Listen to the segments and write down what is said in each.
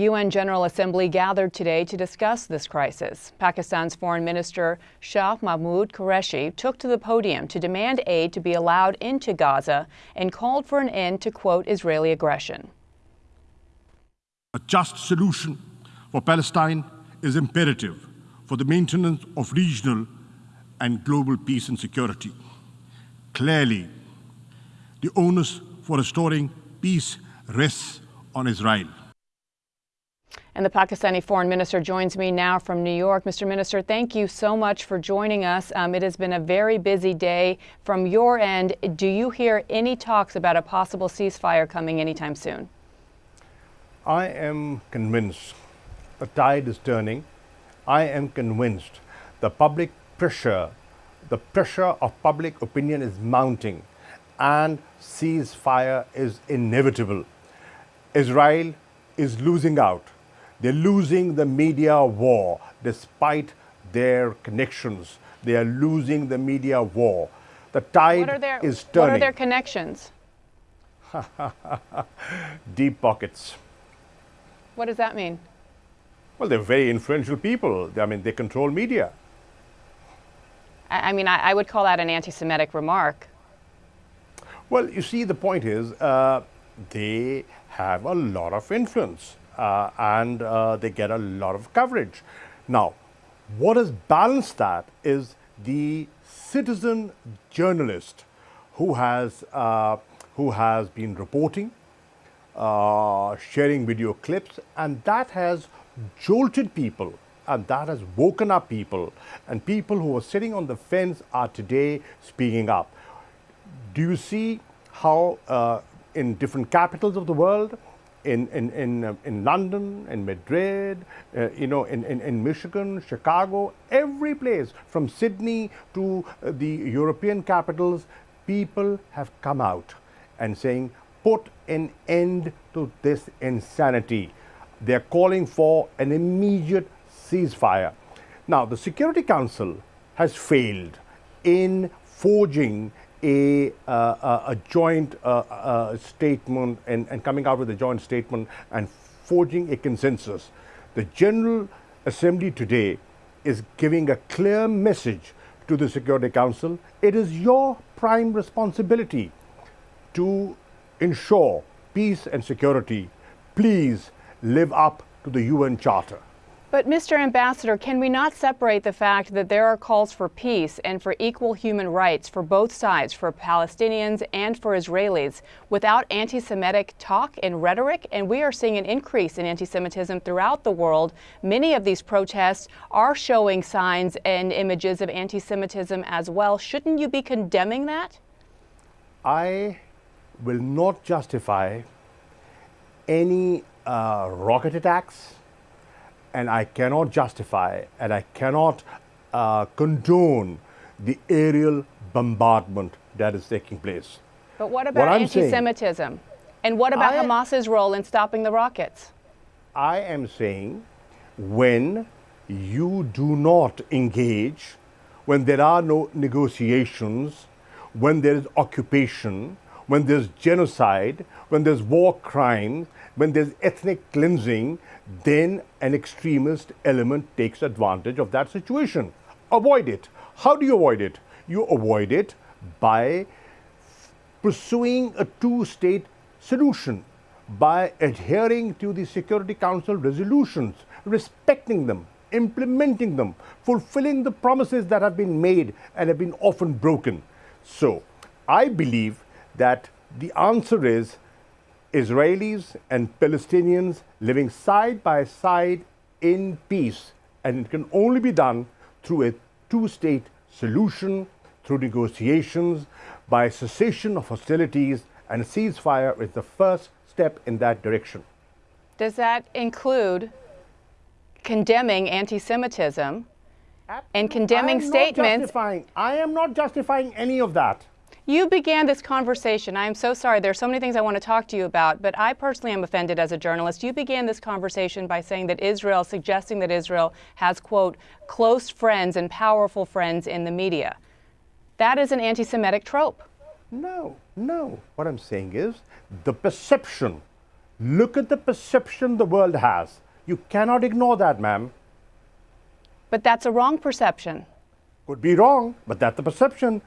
UN General Assembly gathered today to discuss this crisis. Pakistan's Foreign Minister Shah Mahmood Qureshi took to the podium to demand aid to be allowed into Gaza and called for an end to, quote, Israeli aggression. A just solution for Palestine is imperative for the maintenance of regional and global peace and security. Clearly, the onus for restoring peace rests on Israel. And the Pakistani foreign minister joins me now from New York. Mr. Minister, thank you so much for joining us. Um, it has been a very busy day. From your end, do you hear any talks about a possible ceasefire coming anytime soon? I am convinced the tide is turning. I am convinced the public pressure, the pressure of public opinion is mounting and ceasefire is inevitable. Israel is losing out. They're losing the media war despite their connections. They are losing the media war. The tide their, is turning. What are their connections? Deep pockets. What does that mean? Well, they're very influential people. I mean, they control media. I, I mean, I, I, would call that an anti Semitic remark. Well, you see, the point is uh, they have a lot of influence uh, and uh, they get a lot of coverage. Now, what has balanced that is the citizen journalist who has, uh, who has been reporting, uh, sharing video clips, and that has jolted people and that has woken up people. And people who were sitting on the fence are today speaking up. Do you see how uh, in different capitals of the world, in, in, in, uh, in London, in Madrid, uh, you know, in, in, in Michigan, Chicago, every place from Sydney to uh, the European capitals, people have come out and saying, put an end to this insanity. They're calling for an immediate ceasefire. Now, the Security Council has failed in forging a, a joint uh, uh, statement and, and coming out with a joint statement and forging a consensus. The General Assembly today is giving a clear message to the Security Council. It is your prime responsibility to ensure peace and security. Please live up to the UN Charter. But, Mr. Ambassador, can we not separate the fact that there are calls for peace and for equal human rights for both sides, for Palestinians and for Israelis, without anti Semitic talk and rhetoric? And we are seeing an increase in anti Semitism throughout the world. Many of these protests are showing signs and images of anti Semitism as well. Shouldn't you be condemning that? I will not justify any uh, rocket attacks and I cannot justify and I cannot uh, condone the aerial bombardment that is taking place. But what about what anti-Semitism? And what about I, Hamas's role in stopping the rockets? I am saying when you do not engage, when there are no negotiations, when there is occupation, when there's genocide, when there's war crimes, when there's ethnic cleansing, then an extremist element takes advantage of that situation. Avoid it. How do you avoid it? You avoid it by pursuing a two-state solution, by adhering to the Security Council resolutions, respecting them, implementing them, fulfilling the promises that have been made and have been often broken. So, I believe that the answer is Israelis and Palestinians living side by side in peace. And it can only be done through a two-state solution, through negotiations, by cessation of hostilities, and a ceasefire is the first step in that direction. Does that include condemning anti-Semitism and condemning statements? I am not justifying any of that. You began this conversation. I am so sorry. There are so many things I want to talk to you about, but I personally am offended as a journalist. You began this conversation by saying that Israel, suggesting that Israel has, quote, close friends and powerful friends in the media. That is an anti Semitic trope. No, no. What I'm saying is the perception Look at the perception the world has. You cannot ignore that, ma'am. But that's a wrong perception. Could be wrong, but that's the perception.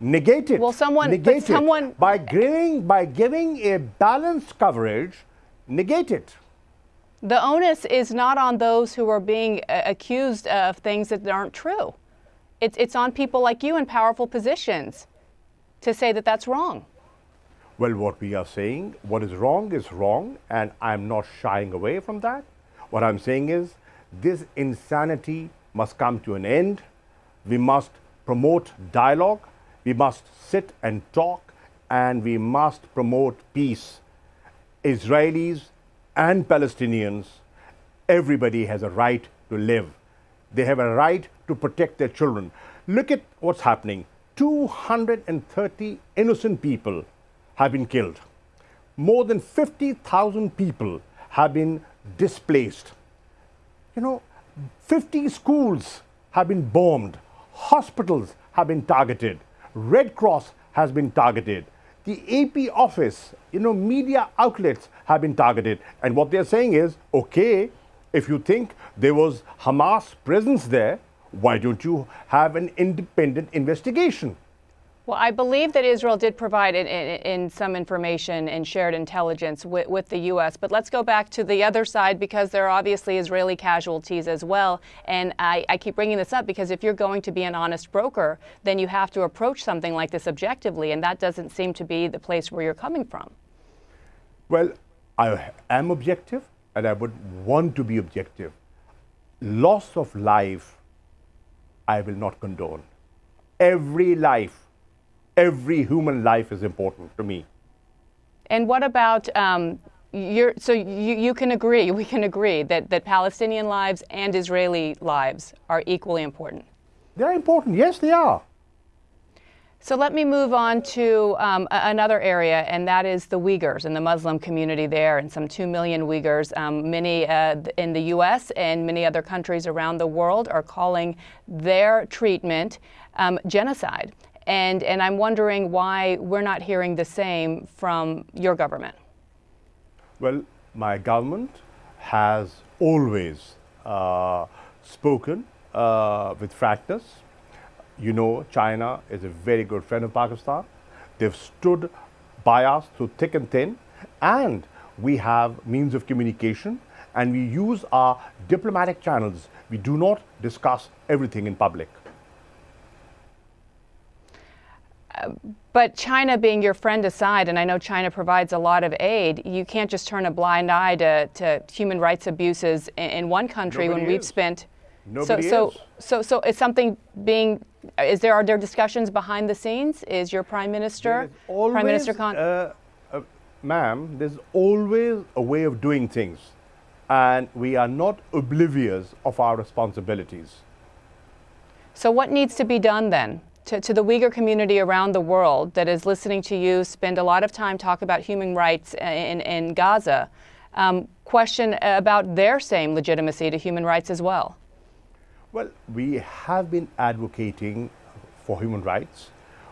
Negate it. Well, someone- but negate it. someone- by giving by giving a balanced coverage, negate it. The onus is not on those who are being uh, accused of things that aren't true. It's, it's on people like you in powerful positions to say that that's wrong. Well, what we are saying, what is wrong is wrong, and I'm not shying away from that. What I'm saying is this insanity must come to an end. We must promote dialogue, we must sit and talk, and we must promote peace. Israelis and Palestinians, everybody has a right to live. They have a right to protect their children. Look at what's happening 230 innocent people have been killed. More than 50,000 people have been displaced. You know, 50 schools have been bombed, hospitals have been targeted, Red Cross has been targeted, the AP office, you know, media outlets have been targeted. And what they're saying is, okay, if you think there was Hamas presence there, why don't you have an independent investigation? Well, I believe that Israel did provide in, in, in some information and shared intelligence with, with, the U.S. But let's go back to the other side because there are obviously Israeli casualties as well. And I, I keep bringing this up because if you're going to be an honest broker, then you have to approach something like this objectively. And that doesn't seem to be the place where you're coming from. Well, I am objective and I would want to be objective. Loss of life, I will not condone. Every life every human life is important to me. And what about um, you're, so you, you can agree, we can agree that, that Palestinian lives and Israeli lives are equally important. They're important, yes, they are. So let me move on to um, another area, and that is the Uyghurs and the Muslim community there, and some 2 million Uyghurs. Um, many uh, in the U.S. and many other countries around the world are calling their treatment um, genocide. And, and I'm wondering why we're not hearing the same from your government. Well, my government has always uh, spoken uh, with frankness. You know, China is a very good friend of Pakistan. They've stood by us through thick and thin, and we have means of communication, and we use our diplomatic channels. We do not discuss everything in public. But China being your friend aside, and I know China provides a lot of aid, you can't just turn a blind eye to, to human rights abuses in, in one country Nobody when we've is. spent. Nobody so, is. so, so, so is something being? Is there are there discussions behind the scenes? Is your prime minister, always, Prime Minister Khan? Uh, uh, ma'am, there's always a way of doing things, and we are not oblivious of our responsibilities. So, what needs to be done then? To, to the Uyghur community around the world that is listening to you spend a lot of time talk about human rights in, in Gaza, um, question about their same legitimacy to human rights as well? Well, we have been advocating for human rights,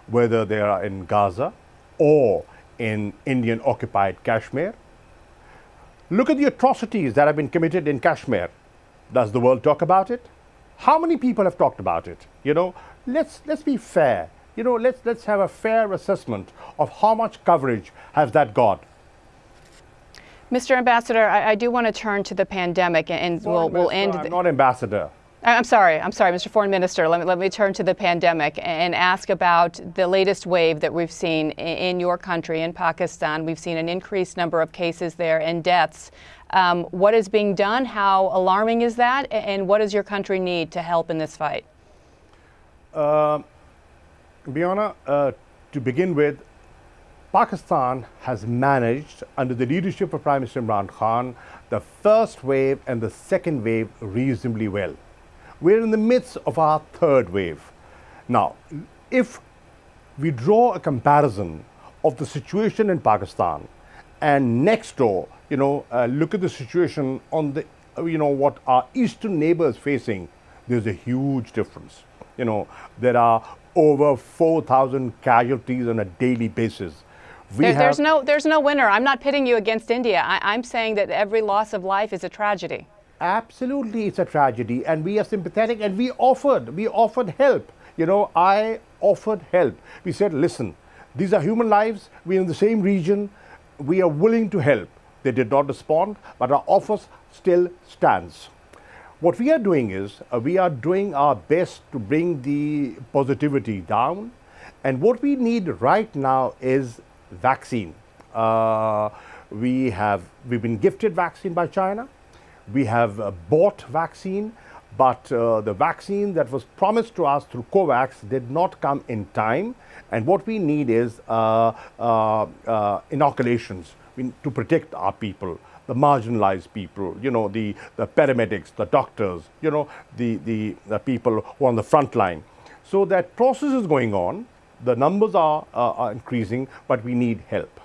whether they are in Gaza or in Indian occupied Kashmir. Look at the atrocities that have been committed in Kashmir. Does the world talk about it? How many people have talked about it? You know, let's let's be fair. You know, let's let's have a fair assessment of how much coverage has that got. Mr. Ambassador, I, I do want to turn to the pandemic, and we'll, we'll end. I'm not ambassador. I'm sorry, I'm sorry, Mr. Foreign Minister. Let me, let me turn to the pandemic and ask about the latest wave that we've seen in, your country, in Pakistan. We've seen an increased number of cases there and deaths. Um, what is being done? How alarming is that? And what does your country need to help in this fight? Uh, Bianna, uh, to begin with, Pakistan has managed, under the leadership of Prime Minister Imran Khan, the first wave and the second wave reasonably well. We're in the midst of our third wave. Now, if we draw a comparison of the situation in Pakistan and next door, you know, uh, look at the situation on the, you know, what our eastern neighbors facing, there's a huge difference. You know, there are over 4,000 casualties on a daily basis. We There, there's no there's no winner. I'm not pitting you against India. I, I'm saying that every loss of life is a tragedy. Absolutely, it's a tragedy, and we are sympathetic, and we offered, we offered help. You know, I offered help. We said, listen, these are human lives. We're in the same region. We are willing to help. They did not respond, but our offer still stands. What we are doing is uh, we are doing our best to bring the positivity down, and what we need right now is vaccine. Uh, we have we've been gifted vaccine by China. We have uh, bought vaccine, but uh, the vaccine that was promised to us through COVAX did not come in time. And what we need is uh, uh, inoculations to protect our people, the marginalized people, you know, the, the paramedics, the doctors, you know, the, the, the people who are on the front line. So that process is going on. The numbers are, uh, are increasing, but we need help.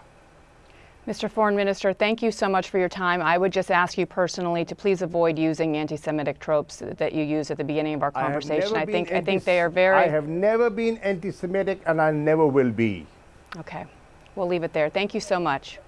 Mr. Foreign Minister, thank you so much for your time. I would just ask you personally to please avoid using anti-Semitic tropes that you used at the beginning of our conversation. never I think I think they are very I have never been anti-Semitic, and I never will be. okay. We'll leave it there. Thank you so much.